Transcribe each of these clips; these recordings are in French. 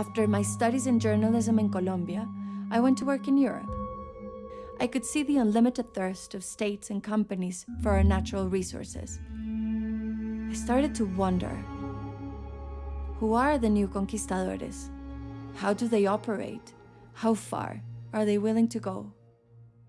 After my studies in journalism in Colombia, I went to work in Europe. I could see the unlimited thirst of states and companies for our natural resources. I started to wonder who are the new conquistadores? How do they operate? How far are they willing to go?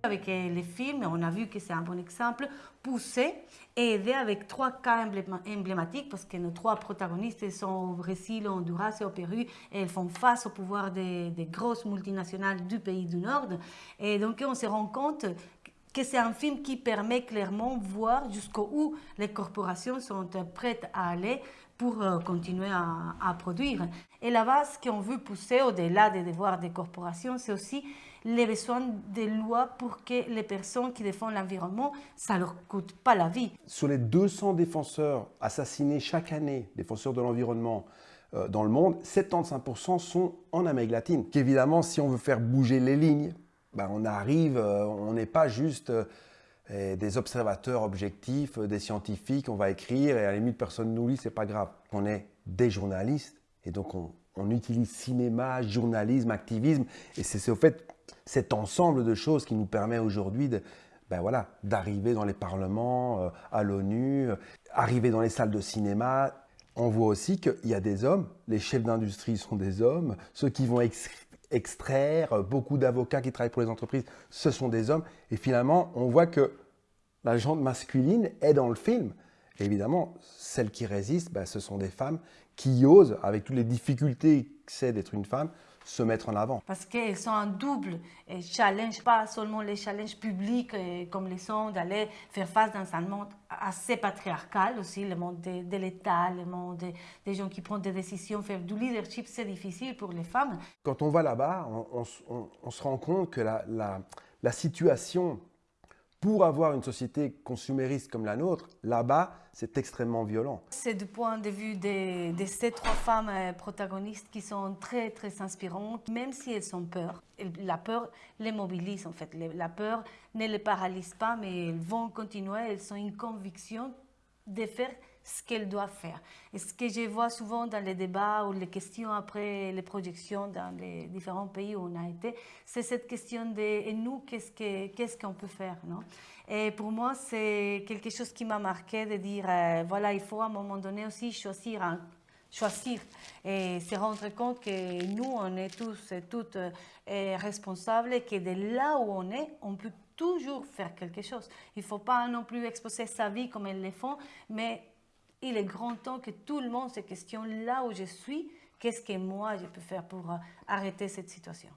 Avec euh, les films, on a vu que c'est un bon exemple, pousser et aider avec trois cas emblématiques parce que nos trois protagonistes sont au Brésil, au Honduras et au Pérou et elles font face au pouvoir des grosses multinationales du pays du Nord. Et donc on se rend compte que c'est un film qui permet clairement de voir jusqu'où les corporations sont prêtes à aller pour euh, continuer à, produire. Et là-bas, ce qu'on veut pousser au-delà des devoirs des corporations, c'est aussi les besoins des lois pour que les personnes qui défendent l'environnement, ça ne leur coûte pas la vie. Sur les 200 défenseurs assassinés chaque année, défenseurs de l'environnement, euh, dans le monde, 75% sont en Amérique latine. Qu'évidemment, si on veut faire bouger les lignes, ben on arrive, euh, on n'est pas juste euh, des observateurs objectifs, des scientifiques, on va écrire et à la limite personne nous lit, c'est pas grave. On est des journalistes et donc on, utilise cinéma, journalisme, activisme et c'est au fait cet ensemble de choses qui nous permet aujourd'hui de, ben voilà, d'arriver dans les parlements, euh, à l'ONU, euh, arriver dans les salles de cinéma. On voit aussi qu'il y a des hommes, les chefs d'industrie sont des hommes, ceux qui vont extraire, euh, beaucoup d'avocats qui travaillent pour les entreprises, ce sont des hommes. Et finalement, on voit que la jante masculine est dans le film. Évidemment, celles qui résistent, ben, ce sont des femmes qui osent, avec toutes les difficultés que c'est d'être une femme, se mettre en avant. Parce qu'elles sont un double challenge, pas seulement les challenges publics comme les sont d'aller faire face dans un monde assez patriarcal aussi, le monde de, l'État, le monde des gens qui prennent des décisions, faire du leadership, c'est difficile pour les femmes. Quand on va là-bas, on, se rend compte que la, la, la situation pour avoir une société consumériste comme la nôtre, là-bas, c'est extrêmement violent. C'est du point de vue de, ces trois femmes euh, protagonistes qui sont très, très inspirantes, même si elles ont peur. La peur les mobilise, en fait. La peur ne les paralyse pas, mais elles vont continuer, elles ont une conviction de faire ce qu'elles doivent faire. Et ce que je vois souvent dans les débats ou les questions après les projections dans les différents pays où on a été, c'est cette question de et nous, qu'est-ce qu'on peut faire? non? Et pour moi, c'est quelque chose qui m'a marqué de dire, euh, voilà, il faut à un moment donné aussi choisir choisir et se rendre compte que nous, on est tous et toutes euh, responsables et que de là où on est, on peut toujours faire quelque chose. Il ne faut pas non plus exposer sa vie comme elles le font, mais il est grand temps que tout le monde se questionne là où je suis, qu'est-ce que moi je peux faire pour euh, arrêter cette situation?